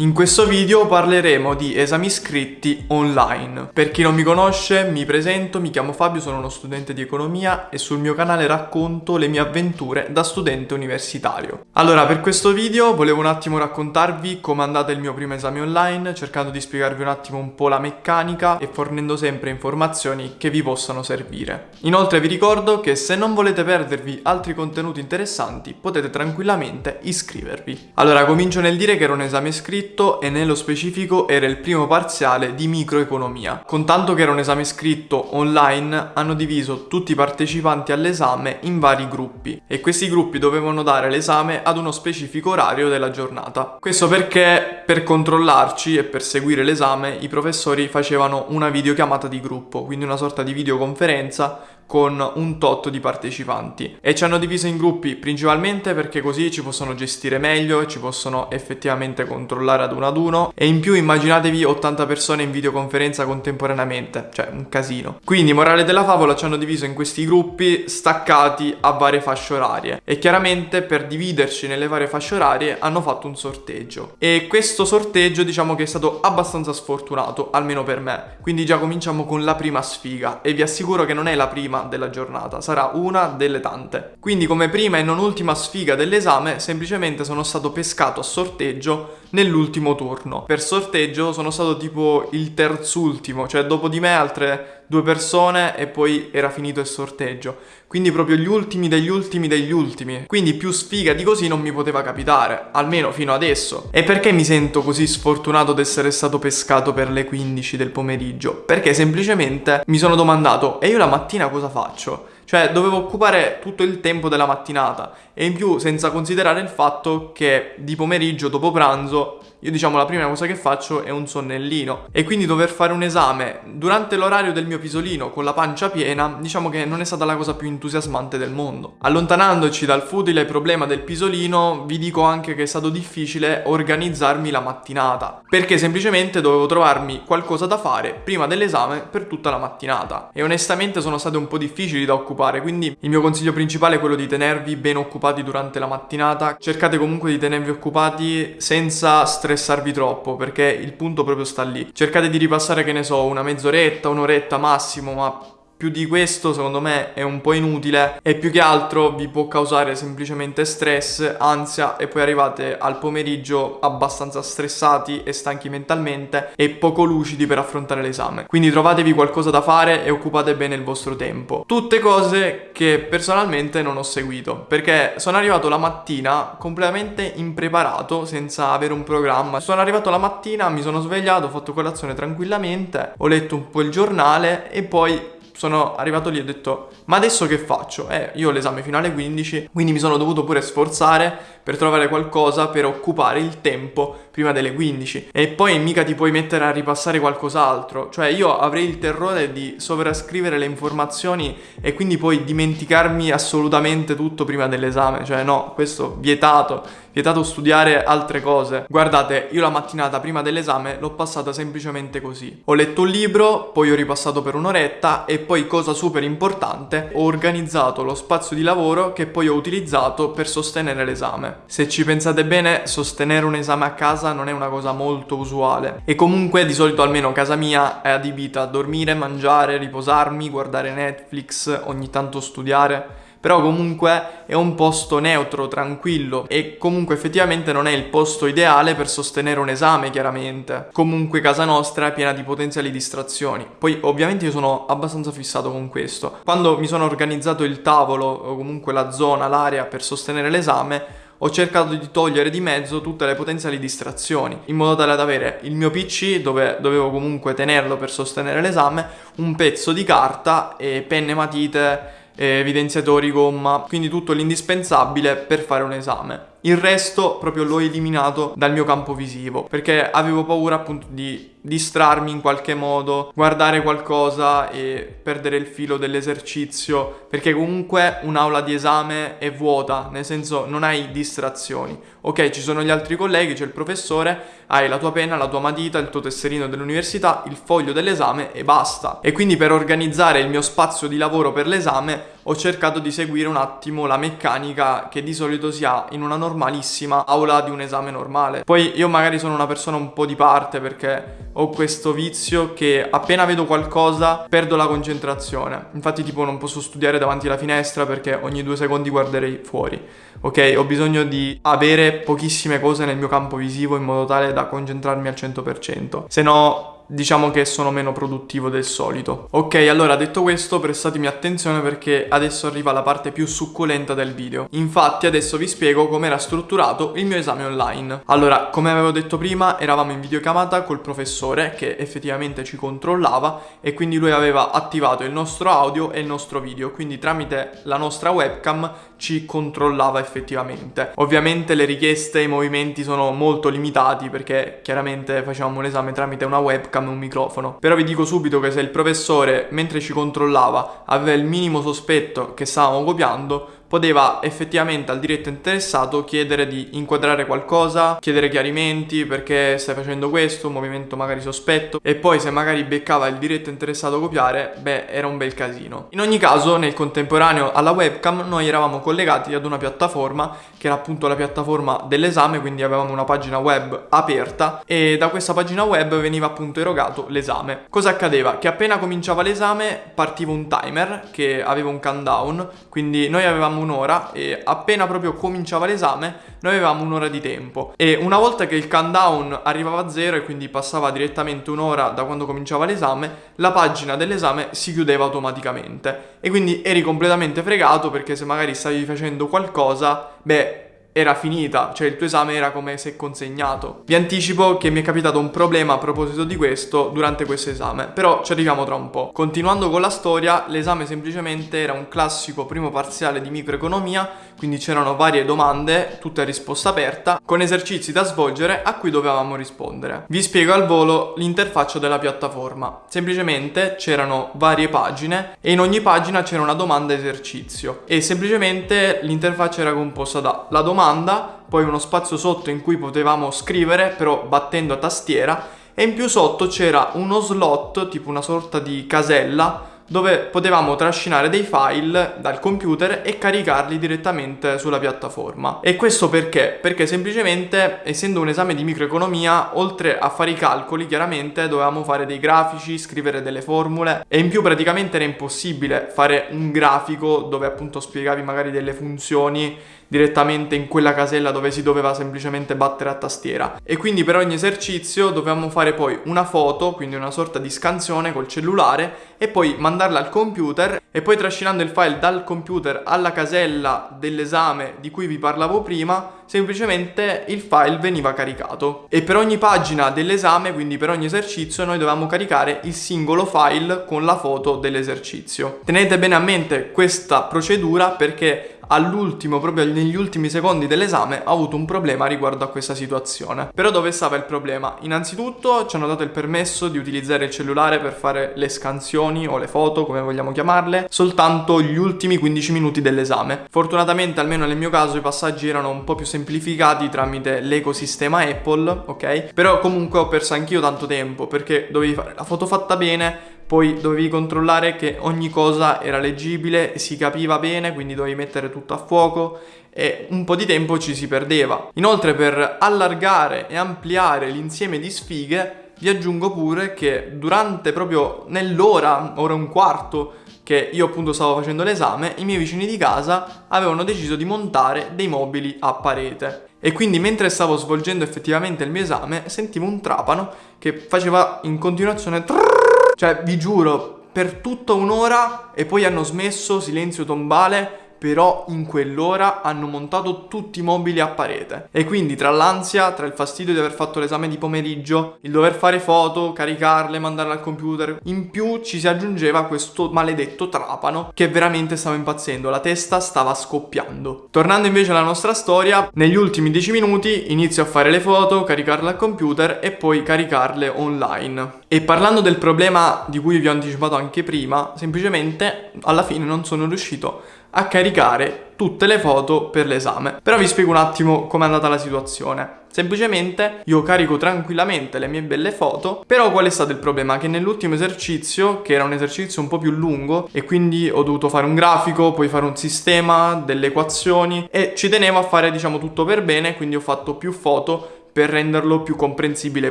In questo video parleremo di esami scritti online. Per chi non mi conosce, mi presento, mi chiamo Fabio, sono uno studente di economia e sul mio canale racconto le mie avventure da studente universitario. Allora, per questo video volevo un attimo raccontarvi come è andato il mio primo esame online, cercando di spiegarvi un attimo un po' la meccanica e fornendo sempre informazioni che vi possano servire. Inoltre vi ricordo che se non volete perdervi altri contenuti interessanti, potete tranquillamente iscrivervi. Allora, comincio nel dire che era un esame scritto scritto e nello specifico era il primo parziale di microeconomia. Contanto che era un esame scritto online, hanno diviso tutti i partecipanti all'esame in vari gruppi e questi gruppi dovevano dare l'esame ad uno specifico orario della giornata. Questo perché per controllarci e per seguire l'esame i professori facevano una videochiamata di gruppo, quindi una sorta di videoconferenza con un tot di partecipanti. E ci hanno diviso in gruppi principalmente perché così ci possono gestire meglio e ci possono effettivamente controllare ad uno ad uno. E in più immaginatevi 80 persone in videoconferenza contemporaneamente, cioè un casino. Quindi morale della favola ci hanno diviso in questi gruppi staccati a varie fasce orarie. E chiaramente per dividerci nelle varie fasce orarie hanno fatto un sorteggio. E questo sorteggio diciamo che è stato abbastanza sfortunato, almeno per me. Quindi già cominciamo con la prima sfiga. E vi assicuro che non è la prima della giornata, sarà una delle tante. Quindi come prima e non ultima sfiga dell'esame semplicemente sono stato pescato a sorteggio nell'ultimo turno. Per sorteggio sono stato tipo il terzultimo, cioè dopo di me altre due persone e poi era finito il sorteggio. Quindi proprio gli ultimi degli ultimi degli ultimi. Quindi più sfiga di così non mi poteva capitare, almeno fino adesso. E perché mi sento così sfortunato di essere stato pescato per le 15 del pomeriggio? Perché semplicemente mi sono domandato, e io la mattina cosa faccio? Cioè dovevo occupare tutto il tempo della mattinata e in più senza considerare il fatto che di pomeriggio dopo pranzo io diciamo la prima cosa che faccio è un sonnellino. E quindi dover fare un esame durante l'orario del mio pisolino con la pancia piena diciamo che non è stata la cosa più entusiasmante del mondo. Allontanandoci dal futile problema del pisolino vi dico anche che è stato difficile organizzarmi la mattinata perché semplicemente dovevo trovarmi qualcosa da fare prima dell'esame per tutta la mattinata. E onestamente sono state un po' difficili da occupare quindi il mio consiglio principale è quello di tenervi ben occupati durante la mattinata. Cercate comunque di tenervi occupati senza stress stressarvi troppo perché il punto proprio sta lì. Cercate di ripassare, che ne so, una mezz'oretta, un'oretta massimo, ma più di questo secondo me è un po' inutile e più che altro vi può causare semplicemente stress, ansia e poi arrivate al pomeriggio abbastanza stressati e stanchi mentalmente e poco lucidi per affrontare l'esame. Quindi trovatevi qualcosa da fare e occupate bene il vostro tempo. Tutte cose che personalmente non ho seguito perché sono arrivato la mattina completamente impreparato senza avere un programma. Sono arrivato la mattina, mi sono svegliato, ho fatto colazione tranquillamente, ho letto un po' il giornale e poi sono arrivato lì e ho detto ma adesso che faccio? Eh, io ho l'esame finale 15 quindi mi sono dovuto pure sforzare per trovare qualcosa per occupare il tempo prima delle 15 e poi mica ti puoi mettere a ripassare qualcos'altro. Cioè io avrei il terrore di sovrascrivere le informazioni e quindi poi dimenticarmi assolutamente tutto prima dell'esame. Cioè no questo vietato vietato studiare altre cose. Guardate io la mattinata prima dell'esame l'ho passata semplicemente così. Ho letto un libro poi ho ripassato per un'oretta e poi cosa super importante ho organizzato lo spazio di lavoro che poi ho utilizzato per sostenere l'esame. Se ci pensate bene sostenere un esame a casa non è una cosa molto usuale e comunque di solito almeno casa mia è adibita a dormire, mangiare, riposarmi, guardare Netflix, ogni tanto studiare però comunque è un posto neutro, tranquillo e comunque effettivamente non è il posto ideale per sostenere un esame chiaramente. Comunque casa nostra è piena di potenziali distrazioni. Poi ovviamente io sono abbastanza fissato con questo. Quando mi sono organizzato il tavolo o comunque la zona, l'area per sostenere l'esame ho cercato di togliere di mezzo tutte le potenziali distrazioni, in modo tale ad avere il mio PC, dove dovevo comunque tenerlo per sostenere l'esame, un pezzo di carta e penne matite, evidenziatori, gomma, quindi tutto l'indispensabile per fare un esame. Il resto proprio l'ho eliminato dal mio campo visivo perché avevo paura appunto di distrarmi in qualche modo, guardare qualcosa e perdere il filo dell'esercizio perché comunque un'aula di esame è vuota, nel senso non hai distrazioni. Ok, ci sono gli altri colleghi, c'è il professore, hai la tua penna, la tua matita, il tuo tesserino dell'università, il foglio dell'esame e basta. E quindi per organizzare il mio spazio di lavoro per l'esame ho cercato di seguire un attimo la meccanica che di solito si ha in una normalissima aula di un esame normale. Poi io magari sono una persona un po' di parte perché ho questo vizio che appena vedo qualcosa perdo la concentrazione. Infatti tipo non posso studiare davanti alla finestra perché ogni due secondi guarderei fuori. Ok, ho bisogno di avere pochissime cose nel mio campo visivo in modo tale da concentrarmi al 100%. Se no diciamo che sono meno produttivo del solito. Ok, allora detto questo prestatemi attenzione perché adesso arriva la parte più succulenta del video. Infatti adesso vi spiego come era strutturato il mio esame online. Allora, come avevo detto prima, eravamo in videocamata col professore che effettivamente ci controllava e quindi lui aveva attivato il nostro audio e il nostro video, quindi tramite la nostra webcam ci controllava effettivamente. Ovviamente le richieste e i movimenti sono molto limitati perché chiaramente facevamo l'esame tramite una webcam e un microfono. Però vi dico subito che se il professore mentre ci controllava aveva il minimo sospetto che stavamo copiando, poteva effettivamente al diretto interessato chiedere di inquadrare qualcosa, chiedere chiarimenti perché stai facendo questo, un movimento magari sospetto e poi se magari beccava il diretto interessato copiare, beh era un bel casino. In ogni caso nel contemporaneo alla webcam noi eravamo collegati ad una piattaforma che era appunto la piattaforma dell'esame, quindi avevamo una pagina web aperta e da questa pagina web veniva appunto erogato l'esame. Cosa accadeva? Che appena cominciava l'esame partiva un timer che aveva un countdown, quindi noi avevamo un'ora e appena proprio cominciava l'esame noi avevamo un'ora di tempo. E una volta che il countdown arrivava a zero e quindi passava direttamente un'ora da quando cominciava l'esame, la pagina dell'esame si chiudeva automaticamente. E quindi eri completamente fregato perché se magari stavi facendo qualcosa, beh era finita, cioè il tuo esame era come se consegnato. Vi anticipo che mi è capitato un problema a proposito di questo durante questo esame, però ci arriviamo tra un po'. Continuando con la storia, l'esame semplicemente era un classico primo parziale di microeconomia, quindi c'erano varie domande, tutte a risposta aperta, con esercizi da svolgere a cui dovevamo rispondere. Vi spiego al volo l'interfaccia della piattaforma. Semplicemente c'erano varie pagine e in ogni pagina c'era una domanda esercizio e semplicemente l'interfaccia era composta da la domanda domanda, poi uno spazio sotto in cui potevamo scrivere, però battendo a tastiera, e in più sotto c'era uno slot, tipo una sorta di casella, dove potevamo trascinare dei file dal computer e caricarli direttamente sulla piattaforma. E questo perché? Perché semplicemente, essendo un esame di microeconomia, oltre a fare i calcoli, chiaramente dovevamo fare dei grafici, scrivere delle formule e in più praticamente era impossibile fare un grafico dove appunto spiegavi magari delle funzioni direttamente in quella casella dove si doveva semplicemente battere a tastiera. E quindi per ogni esercizio dovevamo fare poi una foto, quindi una sorta di scansione col cellulare e poi mandarla al computer e poi trascinando il file dal computer alla casella dell'esame di cui vi parlavo prima, semplicemente il file veniva caricato. E per ogni pagina dell'esame, quindi per ogni esercizio, noi dovevamo caricare il singolo file con la foto dell'esercizio. Tenete bene a mente questa procedura perché all'ultimo, proprio negli ultimi secondi dell'esame, ho avuto un problema riguardo a questa situazione. Però dove stava il problema? Innanzitutto ci hanno dato il permesso di utilizzare il cellulare per fare le scansioni o le foto, come vogliamo chiamarle, soltanto gli ultimi 15 minuti dell'esame. Fortunatamente, almeno nel mio caso, i passaggi erano un po' più semplificati tramite l'ecosistema Apple, ok? Però comunque ho perso anch'io tanto tempo perché dovevi fare la foto fatta bene, poi dovevi controllare che ogni cosa era leggibile, si capiva bene, quindi dovevi mettere tutto a fuoco e un po' di tempo ci si perdeva. Inoltre per allargare e ampliare l'insieme di sfighe vi aggiungo pure che durante proprio nell'ora, ora e un quarto che io appunto stavo facendo l'esame, i miei vicini di casa avevano deciso di montare dei mobili a parete. E quindi mentre stavo svolgendo effettivamente il mio esame, sentivo un trapano che faceva in continuazione trrr, cioè, vi giuro, per tutta un'ora e poi hanno smesso, silenzio tombale, però in quell'ora hanno montato tutti i mobili a parete. E quindi tra l'ansia, tra il fastidio di aver fatto l'esame di pomeriggio, il dover fare foto, caricarle, mandarle al computer, in più ci si aggiungeva questo maledetto trapano che veramente stava impazzendo, la testa stava scoppiando. Tornando invece alla nostra storia, negli ultimi 10 minuti inizio a fare le foto, caricarle al computer e poi caricarle online. E parlando del problema di cui vi ho anticipato anche prima, semplicemente alla fine non sono riuscito a caricare tutte le foto per l'esame. Però vi spiego un attimo com'è andata la situazione. Semplicemente io carico tranquillamente le mie belle foto, però qual è stato il problema? Che nell'ultimo esercizio, che era un esercizio un po' più lungo e quindi ho dovuto fare un grafico, poi fare un sistema, delle equazioni e ci tenevo a fare diciamo tutto per bene, quindi ho fatto più foto per renderlo più comprensibile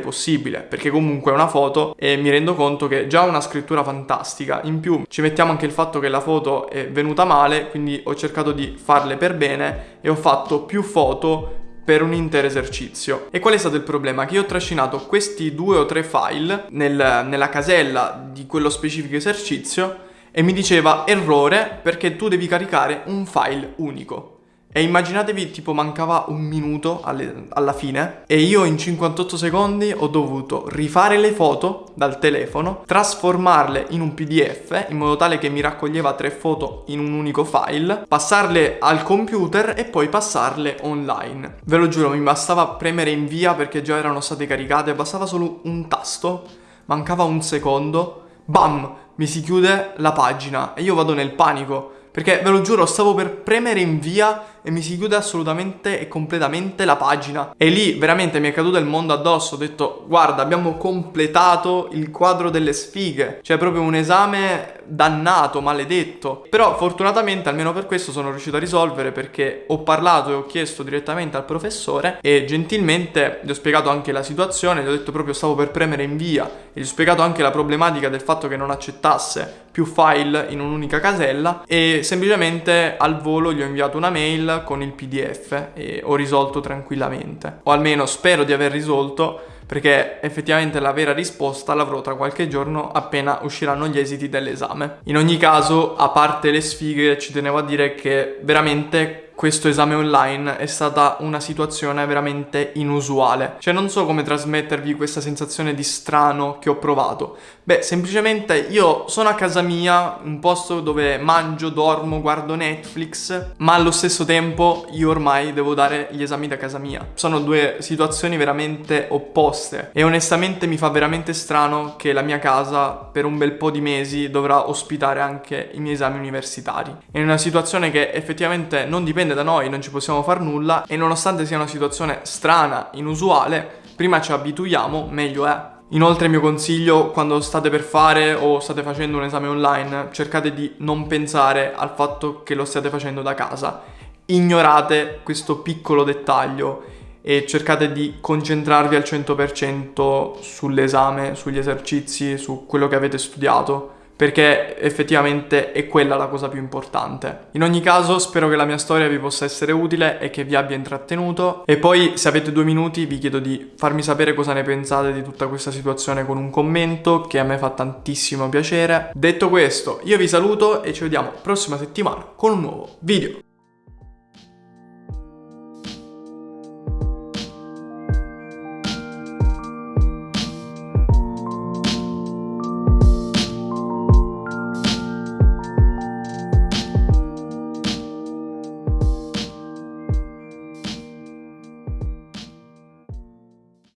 possibile, perché comunque è una foto e mi rendo conto che già una scrittura fantastica, in più ci mettiamo anche il fatto che la foto è venuta male, quindi ho cercato di farle per bene e ho fatto più foto per un intero esercizio. E qual è stato il problema? Che io ho trascinato questi due o tre file nel, nella casella di quello specifico esercizio e mi diceva errore perché tu devi caricare un file unico. E immaginatevi, tipo, mancava un minuto alle, alla fine e io in 58 secondi ho dovuto rifare le foto dal telefono, trasformarle in un PDF in modo tale che mi raccoglieva tre foto in un unico file, passarle al computer e poi passarle online. Ve lo giuro, mi bastava premere invia perché già erano state caricate, bastava solo un tasto, mancava un secondo, bam, mi si chiude la pagina e io vado nel panico perché ve lo giuro, stavo per premere invia e mi si chiude assolutamente e completamente la pagina. E lì veramente mi è caduto il mondo addosso. Ho detto, guarda, abbiamo completato il quadro delle sfighe. Cioè, proprio un esame dannato, maledetto. Però fortunatamente, almeno per questo, sono riuscito a risolvere perché ho parlato e ho chiesto direttamente al professore e gentilmente gli ho spiegato anche la situazione. Gli ho detto proprio stavo per premere invia e gli ho spiegato anche la problematica del fatto che non accettasse più file in un'unica casella e semplicemente al volo gli ho inviato una mail con il pdf e ho risolto tranquillamente o almeno spero di aver risolto perché effettivamente la vera risposta l'avrò tra qualche giorno appena usciranno gli esiti dell'esame. In ogni caso, a parte le sfighe, ci tenevo a dire che veramente questo esame online è stata una situazione veramente inusuale. Cioè non so come trasmettervi questa sensazione di strano che ho provato. Beh, semplicemente io sono a casa mia, un posto dove mangio, dormo, guardo Netflix, ma allo stesso tempo io ormai devo dare gli esami da casa mia. Sono due situazioni veramente opposte e onestamente mi fa veramente strano che la mia casa per un bel po' di mesi dovrà ospitare anche i miei esami universitari. È una situazione che effettivamente non dipende dipende da noi, non ci possiamo far nulla e nonostante sia una situazione strana, inusuale, prima ci abituiamo, meglio è. Inoltre il mio consiglio quando state per fare o state facendo un esame online, cercate di non pensare al fatto che lo stiate facendo da casa. Ignorate questo piccolo dettaglio e cercate di concentrarvi al 100% sull'esame, sugli esercizi, su quello che avete studiato perché effettivamente è quella la cosa più importante. In ogni caso spero che la mia storia vi possa essere utile e che vi abbia intrattenuto e poi se avete due minuti vi chiedo di farmi sapere cosa ne pensate di tutta questa situazione con un commento che a me fa tantissimo piacere. Detto questo io vi saluto e ci vediamo prossima settimana con un nuovo video.